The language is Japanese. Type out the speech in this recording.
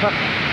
Fuck.